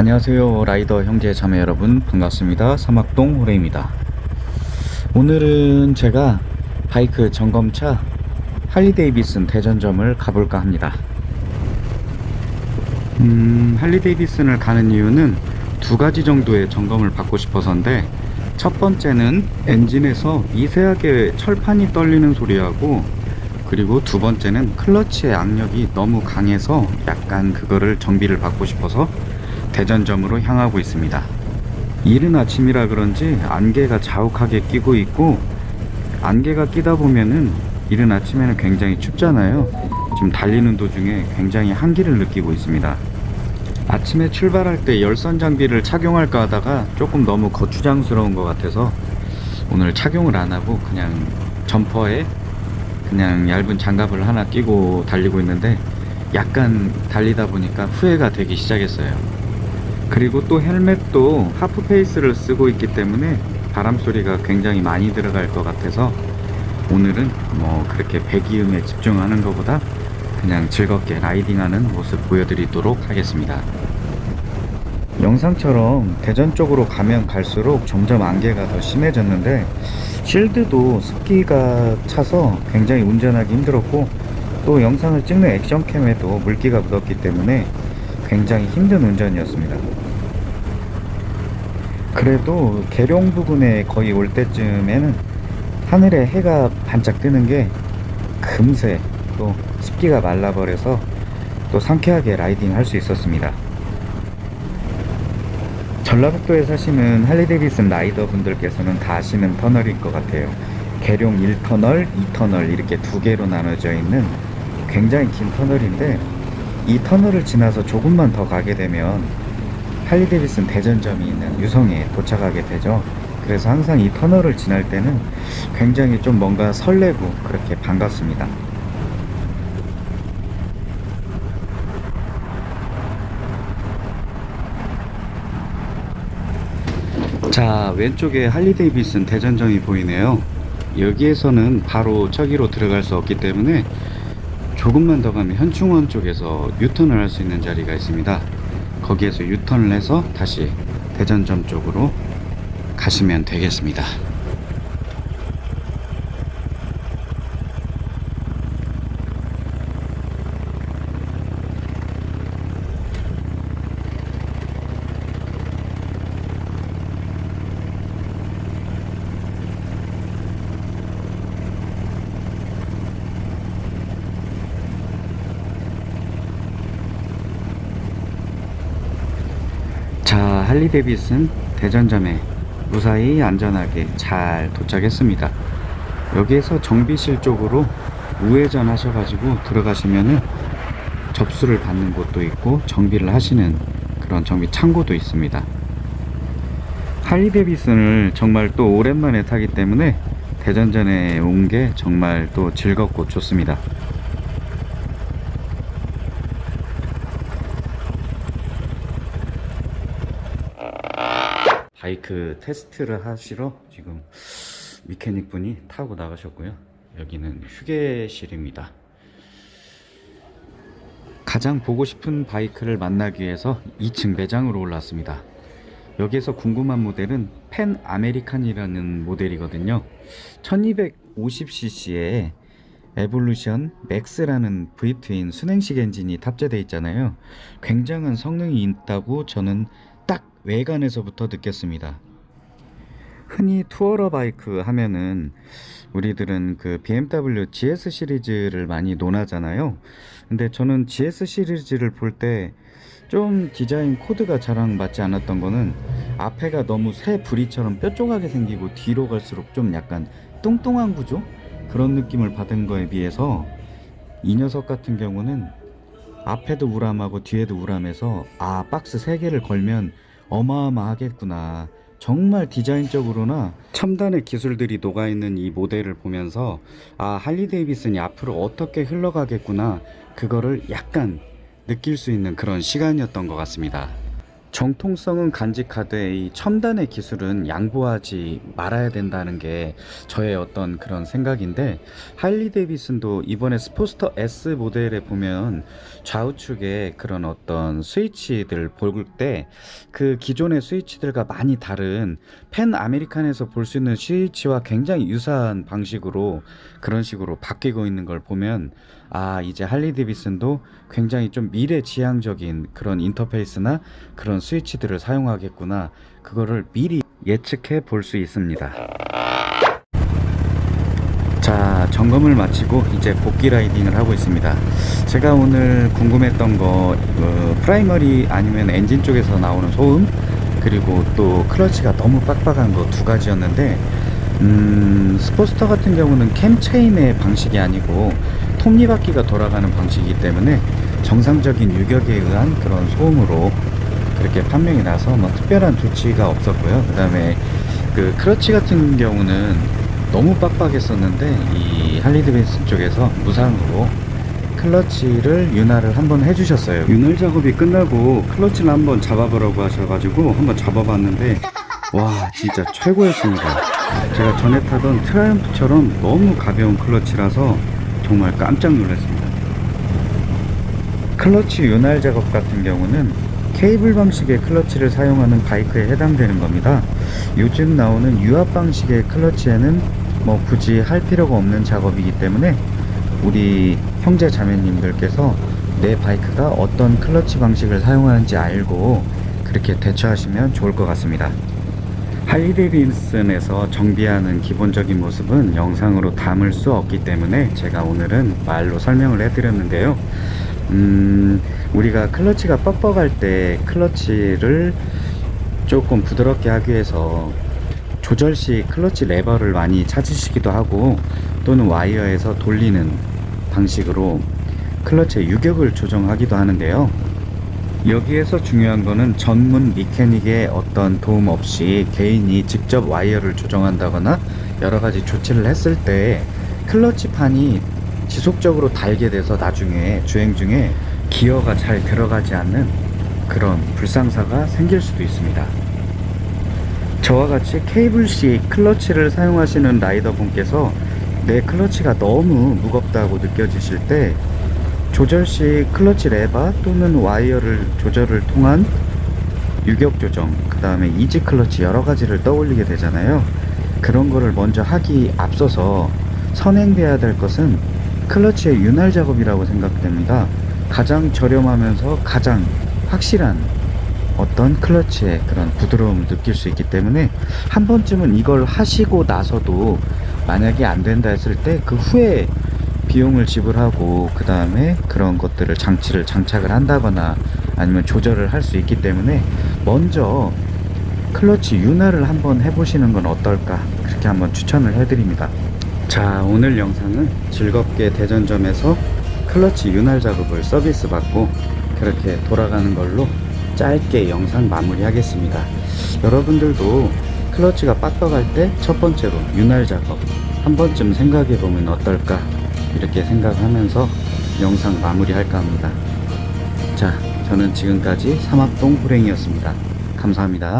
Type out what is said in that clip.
안녕하세요 라이더 형제 자매 여러분. 반갑습니다. 사막동 호레입니다. 오늘은 제가 바이크 점검차 할리데이비슨 대전점을 가볼까 합니다. 음, 할리데이비슨을 가는 이유는 두 가지 정도의 점검을 받고 싶어서인데 첫 번째는 엔진에서 미세하게 철판이 떨리는 소리하고 그리고 두 번째는 클러치의 악력이 너무 강해서 약간 그거를 정비를 받고 싶어서 대전점으로 향하고 있습니다. 이른 아침이라 그런지 안개가 자욱하게 끼고 있고 안개가 끼다 보면은 이른 아침에는 굉장히 춥잖아요. 지금 달리는 도중에 굉장히 한기를 느끼고 있습니다. 아침에 출발할 때 열선 장비를 착용할까 하다가 조금 너무 거추장스러운 것 같아서 오늘 착용을 안 하고 그냥 점퍼에 그냥 얇은 장갑을 하나 끼고 달리고 있는데 약간 달리다 보니까 후회가 되기 시작했어요. 그리고 또 헬멧도 하프 페이스를 쓰고 있기 때문에 바람 소리가 굉장히 많이 들어갈 것 같아서 오늘은 뭐 그렇게 배기음에 집중하는 것보다 그냥 즐겁게 라이딩하는 모습 보여드리도록 하겠습니다. 영상처럼 대전 쪽으로 가면 갈수록 점점 안개가 더 심해졌는데 실드도 습기가 차서 굉장히 운전하기 힘들었고 또 영상을 찍는 액션캠에도 물기가 묻었기 때문에 굉장히 힘든 운전이었습니다. 그래도 계룡 부근에 거의 올 때쯤에는 하늘에 해가 반짝 뜨는 게 금세 또 습기가 말라버려서 또 상쾌하게 라이딩 할 수 있었습니다. 전라북도에 사시는 할리데이비슨 라이더 분들께서는 다 아시는 터널일 것 같아요. 계룡 1터널, 2터널 이렇게 두 개로 나눠져 있는 굉장히 긴 터널인데 이 터널을 지나서 조금만 더 가게 되면 할리데이비슨 대전점이 있는 유성에 도착하게 되죠. 그래서 항상 이 터널을 지날 때는 굉장히 좀 뭔가 설레고 그렇게 반갑습니다. 자 왼쪽에 할리데이비슨 대전점이 보이네요 여기에서는 바로 저기로 들어갈 수 없기 때문에 조금만 더 가면 현충원 쪽에서 유턴을 할 수 있는 자리가 있습니다. 거기에서 유턴을 해서 다시 대전점 쪽으로 가시면 되겠습니다 자 할리데이비슨 대전점에 무사히 안전하게 잘 도착했습니다. 여기에서 정비실 쪽으로 우회전 하셔가지고 들어가시면은 접수를 받는 곳도 있고 정비를 하시는 그런 정비 창고도 있습니다. 할리데이비슨을 정말 또 오랜만에 타기 때문에 대전전에 온 게 정말 또 즐겁고 좋습니다 바이크 테스트를 하시러 지금 mechanic 분이 타고 나가셨고요. 여기는 휴게실입니다. 가장 보고 싶은 바이크를 만나기 위해서 2층 매장으로 올랐습니다. 여기에서 궁금한 모델은 Pan American이라는 모델이거든요. 1250cc의 Revolution Max라는 V-twin 수냉식 엔진이 탑재되어 있잖아요. 굉장한 성능이 있다고 저는 딱 외관에서부터 느꼈습니다. 흔히 tourer 바이크 하면은 우리들은 그 BMW GS 시리즈를 많이 논하잖아요. 근데 저는 GS 시리즈를 볼 때 좀 디자인 코드가 저랑 맞지 않았던 거는 앞에가 너무 새 부리처럼 뾰족하게 생기고 뒤로 갈수록 좀 약간 뚱뚱한 구조? 그런 느낌을 받은 거에 비해서 이 녀석 같은 경우는 앞에도 우람하고 뒤에도 우람해서 아 박스 3개를 걸면 어마어마하겠구나. 정말 디자인적으로나 첨단의 기술들이 녹아있는 이 모델을 보면서 아 할리 데이비슨이 앞으로 어떻게 흘러가겠구나. 그거를 약간 느낄 수 있는 그런 시간이었던 것 같습니다 정통성은 간직하되 이 첨단의 기술은 양보하지 말아야 된다는 게 저의 어떤 그런 생각인데 할리 데이비슨도 이번에 스포스터 S 모델에 보면 좌우측에 그런 어떤 스위치들 볼 때 그 기존의 스위치들과 많이 다른 Pan American에서 볼 수 있는 스위치와 굉장히 유사한 방식으로 그런 식으로 바뀌고 있는 걸 보면 아 이제 할리 데이비슨도 굉장히 좀 미래지향적인 그런 인터페이스나 그런 스위치들을 사용하겠구나. 그거를 미리 예측해 볼 수 있습니다. 자 점검을 마치고 이제 복귀 라이딩을 하고 있습니다. 제가 오늘 궁금했던 거 어, primary 아니면 엔진 쪽에서 나오는 소음 그리고 또 클러치가 너무 빡빡한 거 두 가지였는데 음, Sportster 같은 경우는 cam chain의 방식이 아니고 톱니바퀴가 돌아가는 방식이기 때문에 정상적인 유격에 의한 그런 소음으로 그렇게 판명이 나서 뭐 특별한 조치가 없었고요. 그 다음에 그 크러치 같은 경우는 너무 빡빡했었는데 이 할리데이비슨 쪽에서 무상으로 클러치를 윤활을 한번 해주셨어요. 윤활 작업이 끝나고 클러치를 한번 잡아보라고 하셔가지고 한번 잡아봤는데 와 진짜 최고였습니다. 제가 전에 타던 트라이엄프처럼 너무 가벼운 클러치라서 정말 깜짝 놀랐습니다. 클러치 윤활 작업 같은 경우는 케이블 방식의 클러치를 사용하는 바이크에 해당되는 겁니다. 요즘 나오는 유압 방식의 클러치에는 뭐 굳이 할 필요가 없는 작업이기 때문에 우리 형제 자매님들께서 내 바이크가 어떤 클러치 방식을 사용하는지 알고 그렇게 대처하시면 좋을 것 같습니다. 할리데이비슨에서 정비하는 기본적인 모습은 영상으로 담을 수 없기 때문에 제가 오늘은 말로 설명을 해드렸는데요. 음, 우리가 클러치가 뻑뻑할 때 클러치를 조금 부드럽게 하기 위해서 조절식 클러치 레버를 많이 찾으시기도 하고 또는 와이어에서 돌리는 방식으로 클러치의 유격을 조정하기도 하는데요. 여기에서 중요한 거는 전문 mechanic의 어떤 도움 없이 개인이 직접 와이어를 조정한다거나 여러 가지 조치를 했을 때 클러치판이 지속적으로 닳게 돼서 나중에 주행 중에 기어가 잘 들어가지 않는 그런 불상사가 생길 수도 있습니다. 저와 같이 케이블식 클러치를 사용하시는 라이더 분께서 내 클러치가 너무 무겁다고 느껴지실 때 조절식 클러치 레바 또는 와이어를 조절을 통한 유격 조정 그 다음에 easy clutch 여러 가지를 떠올리게 되잖아요 그런 거를 먼저 하기 앞서서 선행돼야 될 것은 클러치의 윤활 작업이라고 생각됩니다. 가장 저렴하면서 가장 확실한 어떤 클러치의 그런 부드러움을 느낄 수 있기 때문에 한 번쯤은 이걸 하시고 나서도 만약에 안 된다 했을 때 그 후에 비용을 지불하고 그 다음에 그런 것들을 장치를 장착을 한다거나 아니면 조절을 할 수 있기 때문에 먼저 클러치 윤활을 한번 해보시는 건 어떨까 그렇게 한번 추천을 해드립니다 자 오늘 영상은 즐겁게 대전점에서 클러치 윤활 작업을 서비스 받고 그렇게 돌아가는 걸로 짧게 영상 마무리 하겠습니다. 여러분들도 클러치가 빡빡할 때 첫 번째로 윤활 작업 한 번쯤 생각해 보면 어떨까? 이렇게 생각하면서 영상 마무리 할까 합니다. 자 저는 지금까지 삼합동 호랭이었습니다. 감사합니다